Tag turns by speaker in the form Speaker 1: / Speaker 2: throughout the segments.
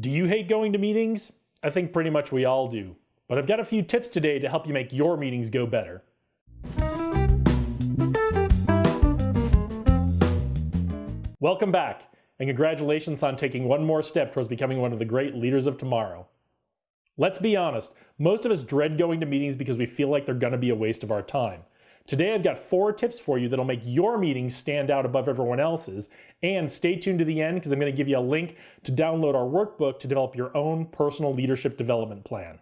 Speaker 1: Do you hate going to meetings? I think pretty much we all do. But I've got a few tips today to help you make your meetings go better. Welcome back, and congratulations on taking one more step towards becoming one of the great leaders of tomorrow. Let's be honest, most of us dread going to meetings because we feel like they're gonna be a waste of our time. Today I've got four tips for you that'll make your meetings stand out above everyone else's. And stay tuned to the end because I'm going to give you a link to download our workbook to develop your own personal leadership development plan.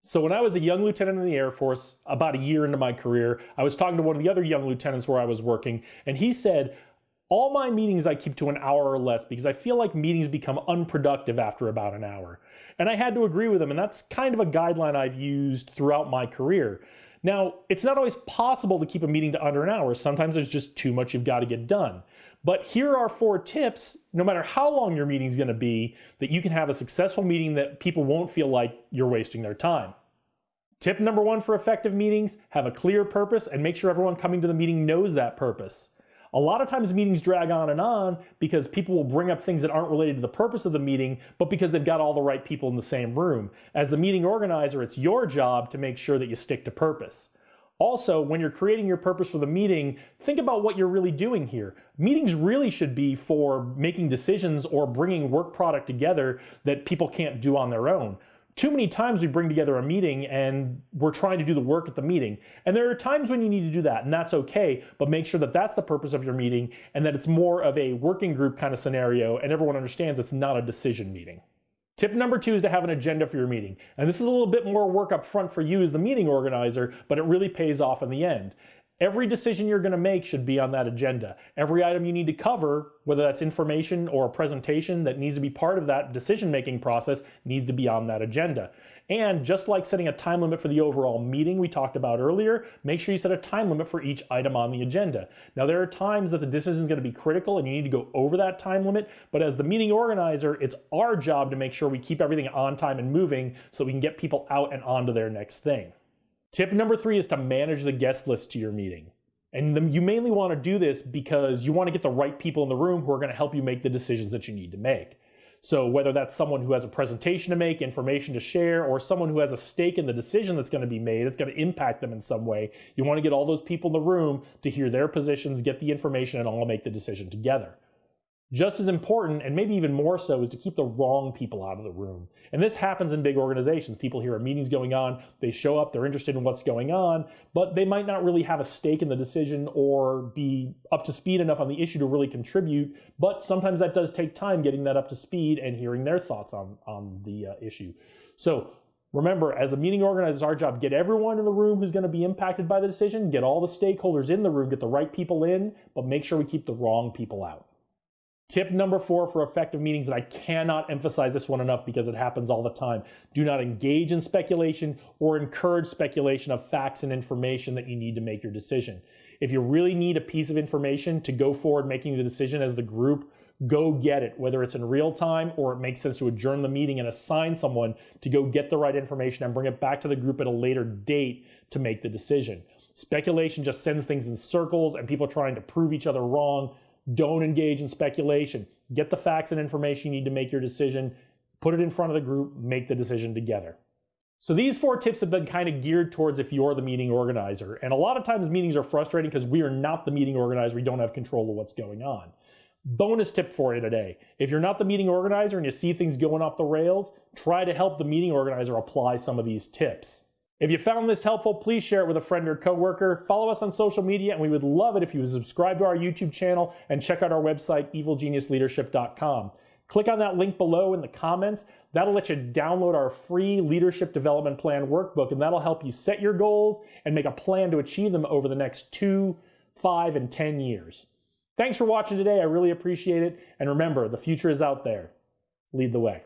Speaker 1: So when I was a young lieutenant in the Air Force, about a year into my career, I was talking to one of the other young lieutenants where I was working, and he said, all my meetings I keep to an hour or less because I feel like meetings become unproductive after about an hour. And I had to agree with him, and that's kind of a guideline I've used throughout my career. Now, it's not always possible to keep a meeting to under an hour. Sometimes there's just too much you've got to get done. But here are four tips, no matter how long your meeting is going to be, that you can have a successful meeting that people won't feel like you're wasting their time. Tip number one for effective meetings, have a clear purpose and make sure everyone coming to the meeting knows that purpose. A lot of times meetings drag on and on because people will bring up things that aren't related to the purpose of the meeting, but because they've got all the right people in the same room. As the meeting organizer, it's your job to make sure that you stick to purpose. Also, when you're creating your purpose for the meeting, think about what you're really doing here. Meetings really should be for making decisions or bringing work product together that people can't do on their own too many times we bring together a meeting and we're trying to do the work at the meeting. And there are times when you need to do that, and that's okay, but make sure that that's the purpose of your meeting and that it's more of a working group kind of scenario and everyone understands it's not a decision meeting. Tip number two is to have an agenda for your meeting. And this is a little bit more work up front for you as the meeting organizer, but it really pays off in the end. Every decision you're going to make should be on that agenda. Every item you need to cover, whether that's information or a presentation that needs to be part of that decision-making process, needs to be on that agenda. And just like setting a time limit for the overall meeting we talked about earlier, make sure you set a time limit for each item on the agenda. Now there are times that the decision is going to be critical and you need to go over that time limit, but as the meeting organizer, it's our job to make sure we keep everything on time and moving so we can get people out and onto their next thing. Tip number three is to manage the guest list to your meeting. And the, you mainly want to do this because you want to get the right people in the room who are going to help you make the decisions that you need to make. So whether that's someone who has a presentation to make, information to share, or someone who has a stake in the decision that's going to be made, it's going to impact them in some way, you want to get all those people in the room to hear their positions, get the information, and all make the decision together. Just as important, and maybe even more so, is to keep the wrong people out of the room. And this happens in big organizations. People hear a meeting's going on, they show up, they're interested in what's going on, but they might not really have a stake in the decision or be up to speed enough on the issue to really contribute. But sometimes that does take time getting that up to speed and hearing their thoughts on, on the uh, issue. So Remember, as a meeting organizer, it's our job, get everyone in the room who's going to be impacted by the decision, get all the stakeholders in the room, get the right people in, but make sure we keep the wrong people out. Tip number four for effective meetings, and I cannot emphasize this one enough because it happens all the time. Do not engage in speculation or encourage speculation of facts and information that you need to make your decision. If you really need a piece of information to go forward making the decision as the group, go get it, whether it's in real time or it makes sense to adjourn the meeting and assign someone to go get the right information and bring it back to the group at a later date to make the decision. Speculation just sends things in circles and people trying to prove each other wrong don't engage in speculation. Get the facts and information you need to make your decision, put it in front of the group, make the decision together. So these four tips have been kind of geared towards if you're the meeting organizer. And a lot of times meetings are frustrating because we are not the meeting organizer. We don't have control of what's going on. Bonus tip for you today. If you're not the meeting organizer and you see things going off the rails, try to help the meeting organizer apply some of these tips. If you found this helpful, please share it with a friend or coworker. Follow us on social media, and we would love it if you would subscribe to our YouTube channel and check out our website, evilgeniusleadership.com. Click on that link below in the comments. That'll let you download our free leadership development plan workbook, and that'll help you set your goals and make a plan to achieve them over the next two, five, and 10 years. Thanks for watching today. I really appreciate it. And remember, the future is out there. Lead the way.